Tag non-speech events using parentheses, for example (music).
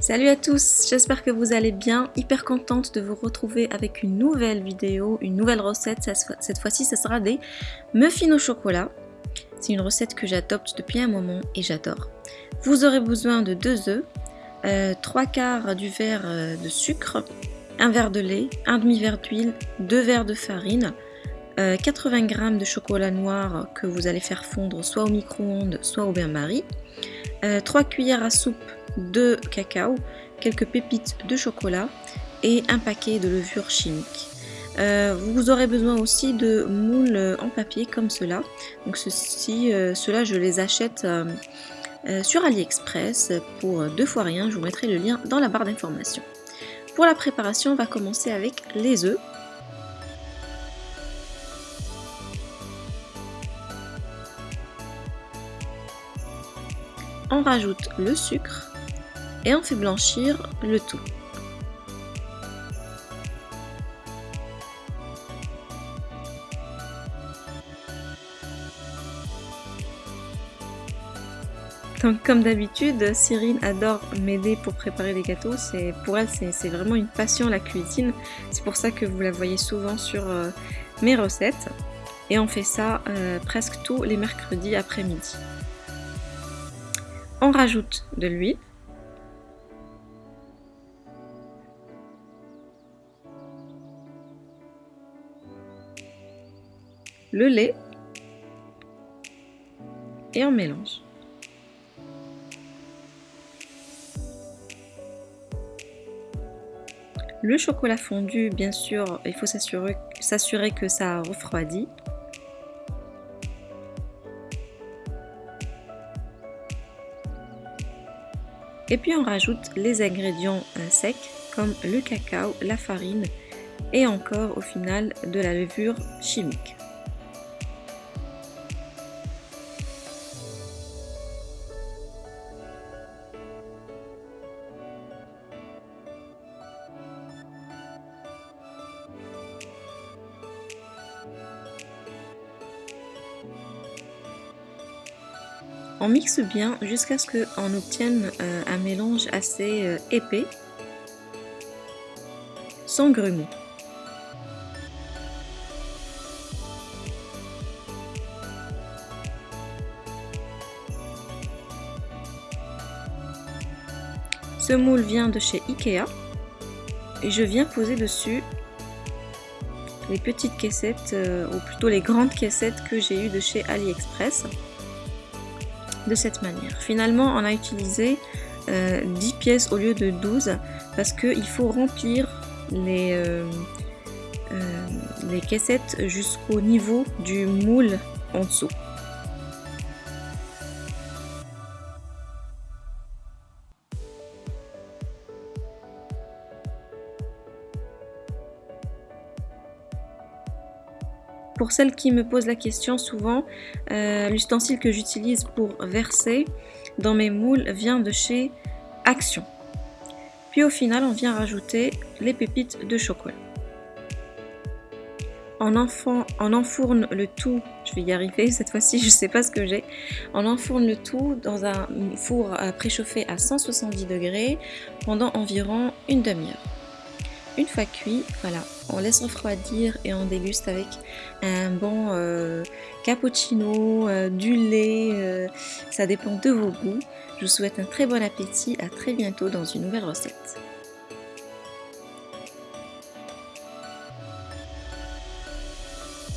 Salut à tous, j'espère que vous allez bien, hyper contente de vous retrouver avec une nouvelle vidéo, une nouvelle recette, cette fois-ci ce sera des muffins au chocolat. C'est une recette que j'adopte depuis un moment et j'adore. Vous aurez besoin de 2 œufs, 3 euh, quarts du verre euh, de sucre, un verre de lait, un demi-verre d'huile, 2 verres de farine, 80 euh, g de chocolat noir que vous allez faire fondre soit au micro-ondes, soit au bain-marie, 3 cuillères à soupe de cacao, quelques pépites de chocolat et un paquet de levure chimique. Euh, vous aurez besoin aussi de moules en papier comme cela. Donc ceci, euh, cela je les achète euh, sur AliExpress pour deux fois rien. Je vous mettrai le lien dans la barre d'information. Pour la préparation, on va commencer avec les œufs. On rajoute le sucre et on fait blanchir le tout. Donc comme d'habitude, Cyrine adore m'aider pour préparer les gâteaux. Pour elle, c'est vraiment une passion la cuisine. C'est pour ça que vous la voyez souvent sur euh, mes recettes. Et on fait ça euh, presque tous les mercredis après-midi. On rajoute de l'huile. le lait et on mélange. Le chocolat fondu, bien sûr, il faut s'assurer que ça refroidit. Et puis on rajoute les ingrédients euh, secs comme le cacao, la farine et encore au final de la levure chimique. On mixe bien jusqu'à ce qu'on obtienne euh, un mélange assez euh, épais, sans grumeaux. Ce moule vient de chez Ikea. Et je viens poser dessus les petites caissettes, euh, ou plutôt les grandes caissettes que j'ai eues de chez AliExpress cette manière. Finalement, on a utilisé 10 euh, pièces au lieu de 12 parce qu'il faut remplir les, euh, euh, les caissettes jusqu'au niveau du moule en dessous. Pour celles qui me posent la question souvent, euh, l'ustensile que j'utilise pour verser dans mes moules vient de chez Action. Puis au final, on vient rajouter les pépites de chocolat. On, on enfourne le tout, je vais y arriver (laughs) cette fois-ci, je ne sais pas ce que j'ai. On enfourne le tout dans un four préchauffé à 170 degrés pendant environ une demi-heure. Une fois cuit, voilà, on laisse refroidir et on déguste avec un bon euh, cappuccino, euh, du lait, euh, ça dépend de vos goûts. Je vous souhaite un très bon appétit, à très bientôt dans une nouvelle recette.